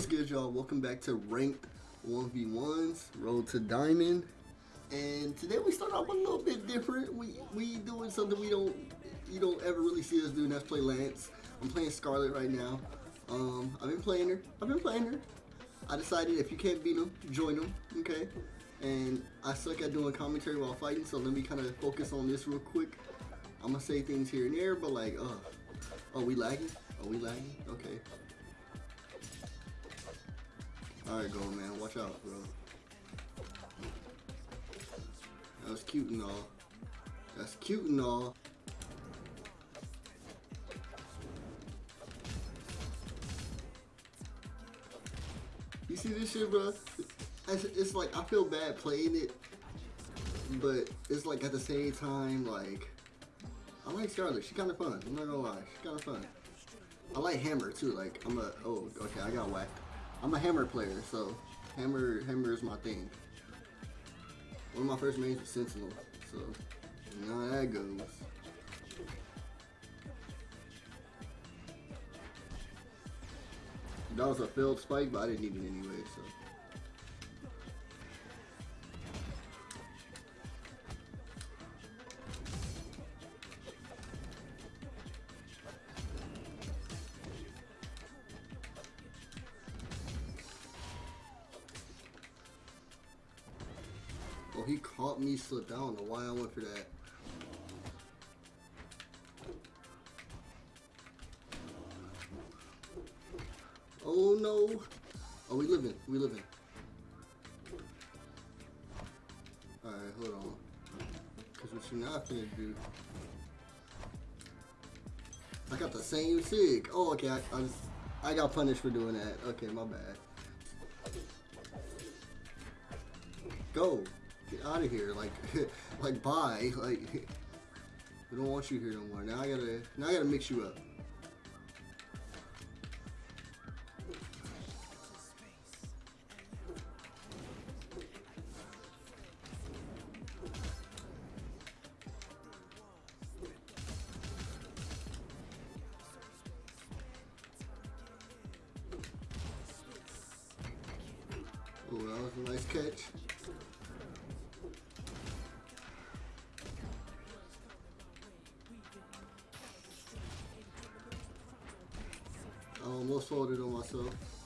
What's good, y'all? Welcome back to Ranked 1v1s, Road to Diamond. And today we start off a little bit different. We we doing something we don't you don't ever really see us do, and that's play Lance. I'm playing Scarlet right now. Um, I've been playing her. I've been playing her. I decided if you can't beat them, join them, okay? And I suck at doing commentary while fighting, so let me kind of focus on this real quick. I'm gonna say things here and there, but like, uh, are we lagging? Are we lagging? Okay. Alright, go man. Watch out, bro. That was cute and all. That's cute and all. You see this shit, bro? It's, it's like, I feel bad playing it, but it's like at the same time, like, I like Scarlet. She kind of fun. I'm not gonna lie. She's kind of fun. I like Hammer too. Like, I'm a, oh, okay, I got whacked. I'm a hammer player, so hammer hammer is my thing. One of my first mains was Sentinel, so you know how that goes. That was a failed spike, but I didn't need it anyway, so. Caught me slip. I don't know why I went for that. Oh no. Oh, we living. We living. Alright, hold on. Because what you're not finna do. I got the same sig. Oh, okay. I, I, just, I got punished for doing that. Okay, my bad. Go. Out of here, like, like bye, like, we don't want you here no more. Now I gotta, now I gotta mix you up. Oh, that was a nice catch. I almost folded on myself.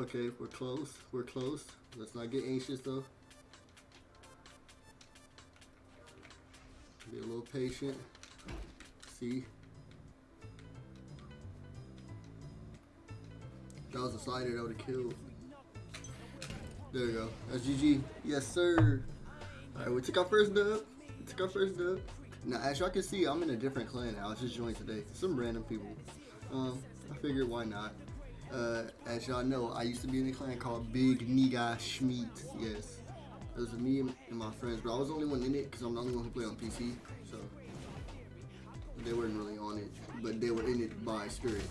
Okay, we're close. We're close. Let's not get anxious though. Be a little patient. See. That was a slider that would have killed. There we go. That's GG. Yes, sir. Alright, we took our first dub. We took our first dub. Now, as y'all can see, I'm in a different clan now. I just joined today. Some random people. Um, I figured why not. Uh, as y'all know, I used to be in a clan called Big Nigga Schmeat. Yes. It was me and my friends, but I was the only one in it because I'm the only one who played on PC. So, they weren't really on it, but they were in it by spirit.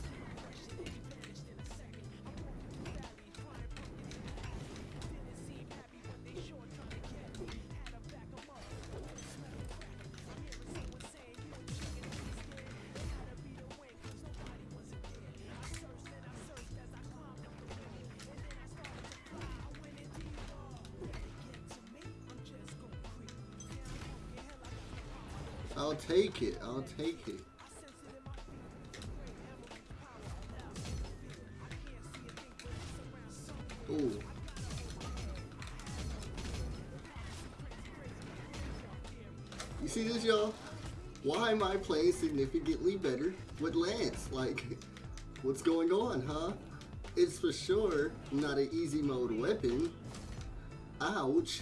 I'll take it. I'll take it. Ooh. You see this, y'all? Why am I playing significantly better with Lance? Like, what's going on, huh? It's for sure not an easy mode weapon. Ouch.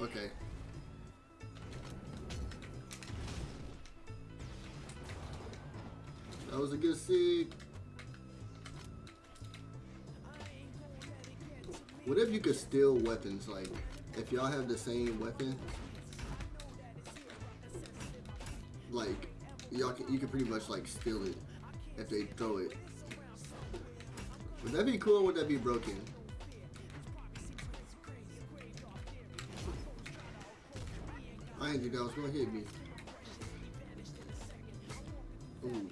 Okay. That was a good seed. What if you could steal weapons? Like, if y'all have the same weapon, like, y'all can, you can pretty much like steal it if they throw it. Would that be cool would that be broken? I ain't think that was gonna hit me. Ooh.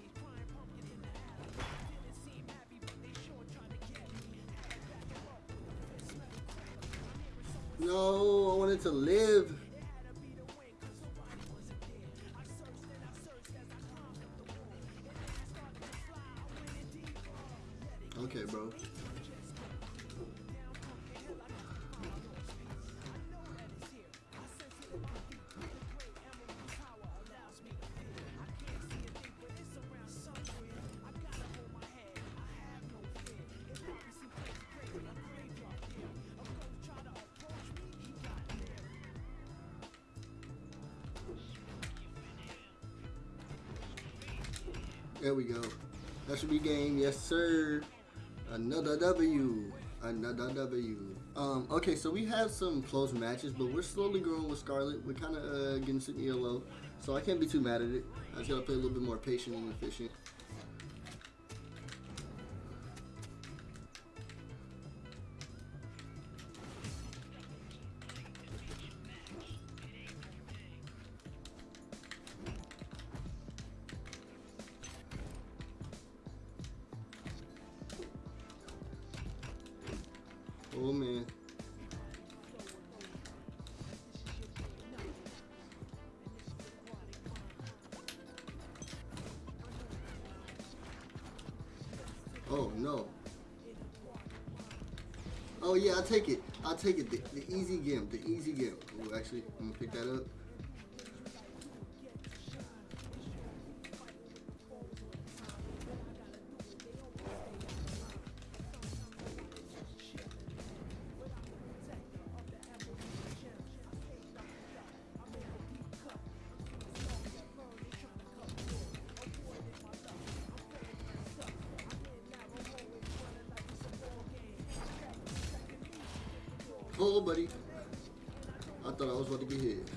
No, I wanted to live. There we go. That should be game. Yes, sir. Another W. Another W. Um, okay, so we have some close matches, but we're slowly growing with Scarlet. We're kind of uh, getting some ELO, so I can't be too mad at it. I just gotta play a little bit more patient and efficient. Oh yeah, I'll take it. I'll take it. The, the easy game. The easy game. Oh, actually, I'm gonna pick that up. Oh, buddy. I thought I was about to get hit.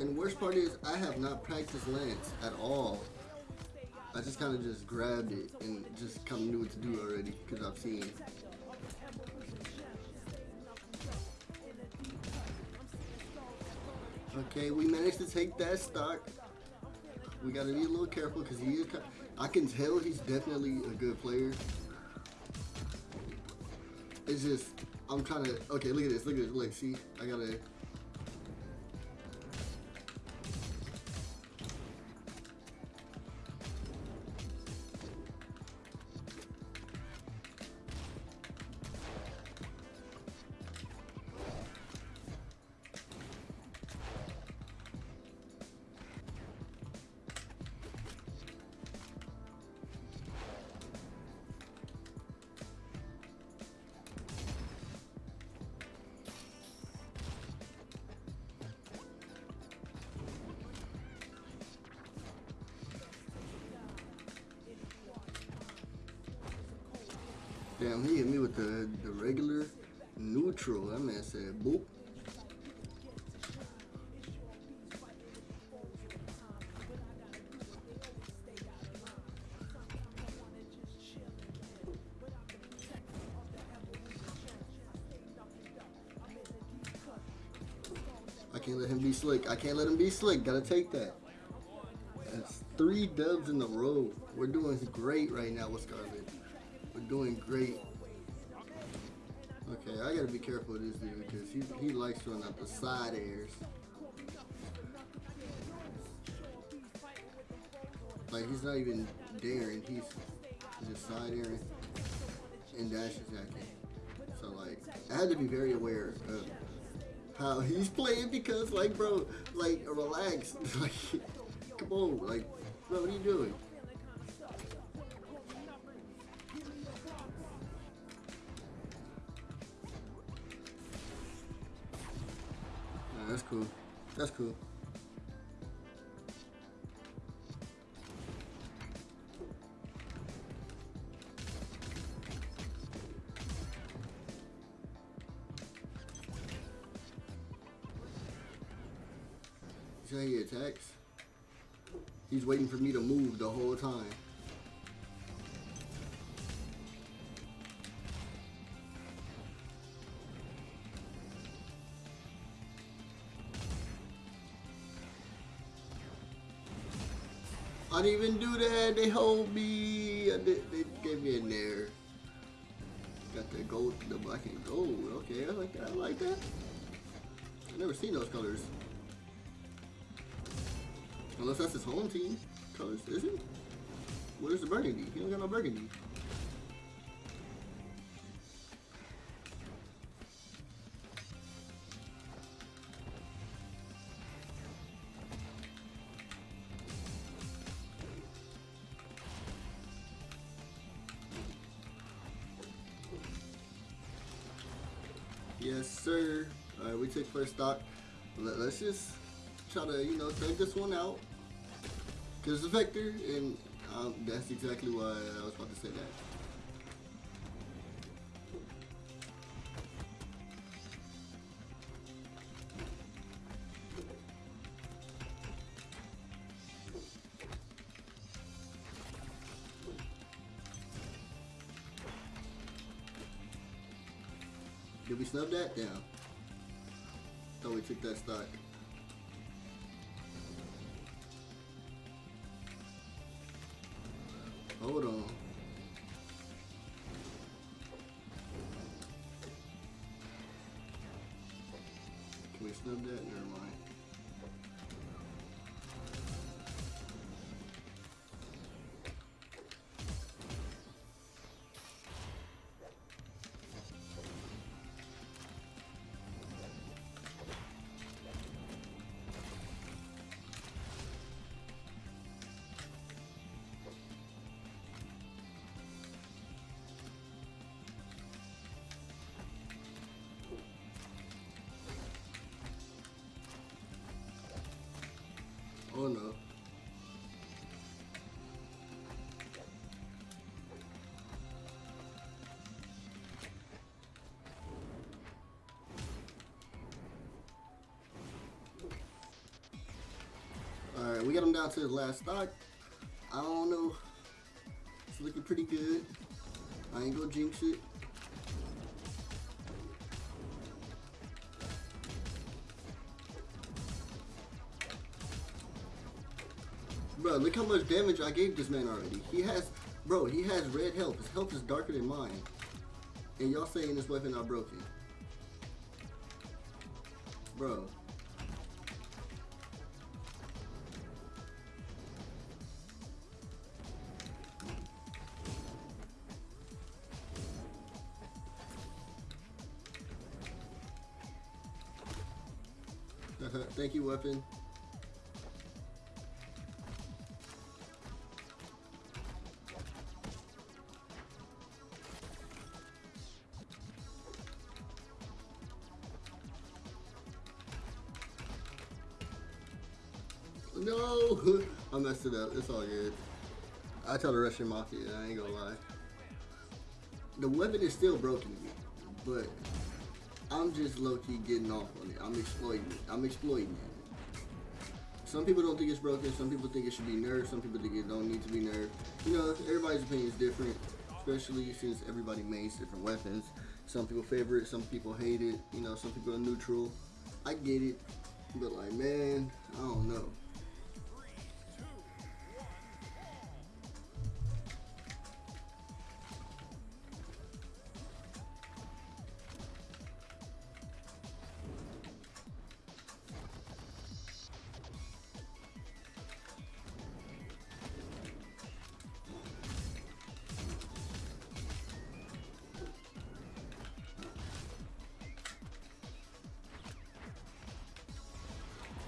And worst part is, I have not practiced Lance at all. I just kind of just grabbed it and just kind of knew what to do already because I've seen. Okay, we managed to take that stock. We gotta be a little careful because he is. I can tell he's definitely a good player. It's just I'm trying to. Okay, look at this. Look at this. Look, see, I gotta. Damn, he hit me with the, the regular neutral. That man said boop. I can't let him be slick. I can't let him be slick. Gotta take that. That's three dubs in a row. We're doing great right now with Scarlet. Doing great. Okay, I gotta be careful with this dude because he, he likes throwing out the side airs. Like he's not even daring, he's just side airing and dash attacking. So like, I had to be very aware of how he's playing because like bro, like relax. like come on, like bro, what are you doing? That's cool. That's cool. See how he attacks? He's waiting for me to move the whole time. Didn't even do that. They hold me. Did, they gave me a nair. Got the gold, the black and gold. Okay, I like that. I like that. i never seen those colors. Unless that's his home team colors, is it? What is the burgundy? He don't got no burgundy. Yes, sir. All right, we took first stock. Let, us just try to, you know, take this one out. Because it's a vector, and um, that's exactly why I was about to say that. Did we snub that? down? Thought we took that stock. Hold on. Can we snub that? Never Oh no. Alright, we got him down to the last stock. I don't know. It's looking pretty good. I ain't gonna jinx it. Bro, look how much damage I gave this man already. He has, bro, he has red health. His health is darker than mine. And y'all saying this weapon not broken. Bro. Thank you, weapon. Messed it up. It's all good. I tell the Russian Mafia, I ain't gonna lie. The weapon is still broken, but I'm just low-key getting off on it. I'm exploiting it. I'm exploiting it. Some people don't think it's broken. Some people think it should be nerfed. Some people think it don't need to be nerfed. You know, everybody's opinion is different, especially since everybody makes different weapons. Some people favor it. Some people hate it. You know, some people are neutral. I get it. But like, man, I don't know.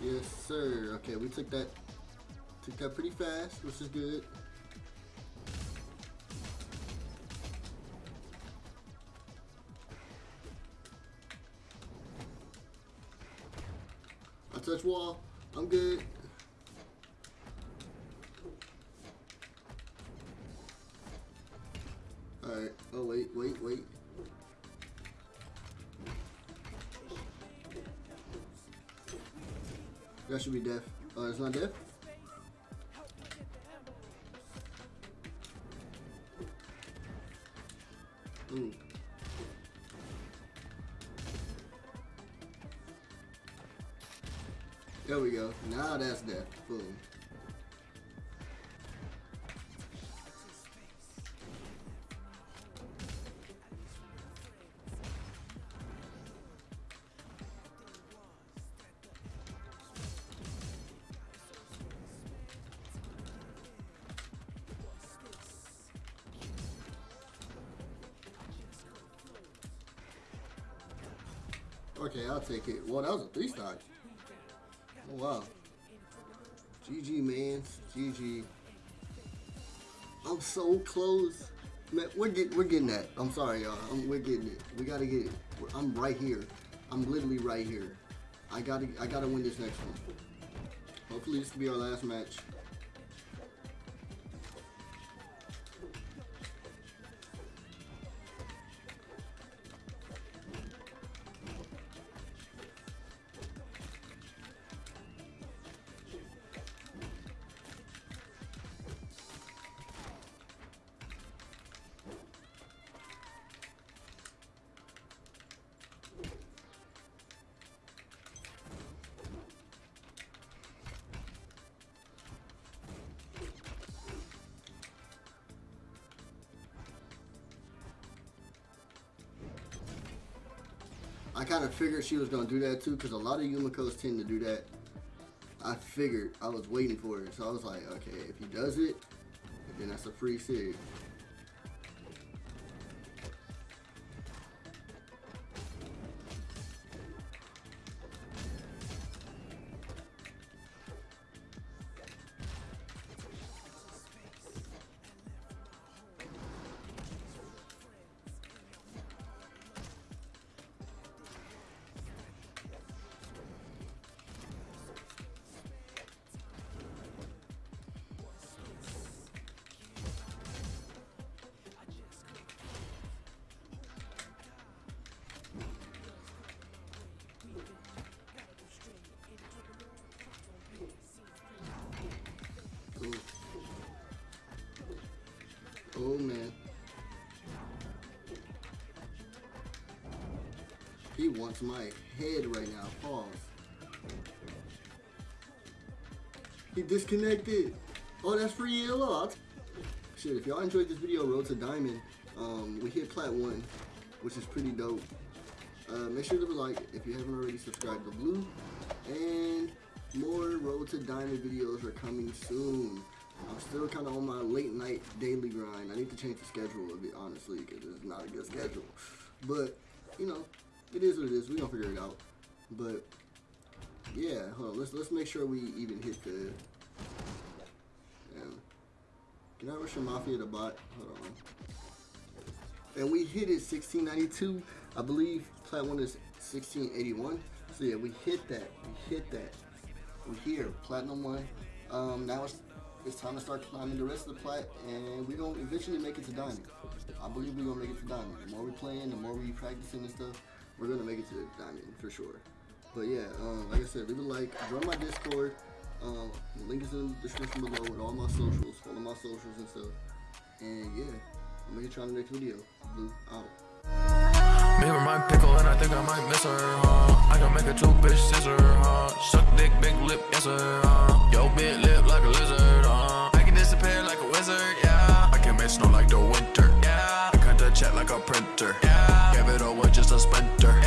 Yes, sir. Okay, we took that took that pretty fast, which is good. I touch wall. Should be deaf. Oh, it's not deaf? Ooh. There we go. Now that's deaf. Boom. Okay, I'll take it. Well, that was a three star. Oh, wow. GG, man. GG. I'm so close. Man, we're getting we're getting that. I'm sorry, y'all. we're getting it. We gotta get it. I'm right here. I'm literally right here. I gotta I gotta win this next one. Hopefully this will be our last match. I kind of figured she was going to do that too because a lot of Yumiko's tend to do that. I figured, I was waiting for it. So I was like, okay, if he does it, then that's a free sig. Wants my head right now. Pause. He disconnected. Oh, that's for yellow. Shit, if y'all enjoyed this video, Road to Diamond, um, we hit Plat 1, which is pretty dope. Uh, make sure to like if you haven't already subscribed to Blue. And more Road to Diamond videos are coming soon. I'm still kind of on my late night daily grind. I need to change the schedule a bit, honestly, because it's not a good schedule. But, you know, it is what it is. Going to figure it out. But, yeah, hold on. Let's, let's make sure we even hit the... Yeah. Can I rush a Mafia the bot? Hold on. And we hit it 1692. I believe Plat 1 is 1681. So, yeah, we hit that. We hit that. We're here. Platinum 1. Um, now it's it's time to start climbing the rest of the plat, and we're to eventually make it to diamond. I believe we're to make it to diamond. The more we playing, the more we practicing and stuff, we're gonna make it to the diamond for sure. But yeah, um, like I said, leave a like, join my Discord. Um, the link is in the description below with all my socials, follow my socials and stuff. And yeah, I'm gonna get y'all the next video. Blue out. Maybe my pickle and I think I might miss her, huh? I can make a two bitch scissor, huh? Suck dick, big lip, yes sir, huh? Yo, big lip like a lizard, huh? I can disappear like a wizard, yeah. I can make snow like the printer. Yeah. Gave it all just a splinter.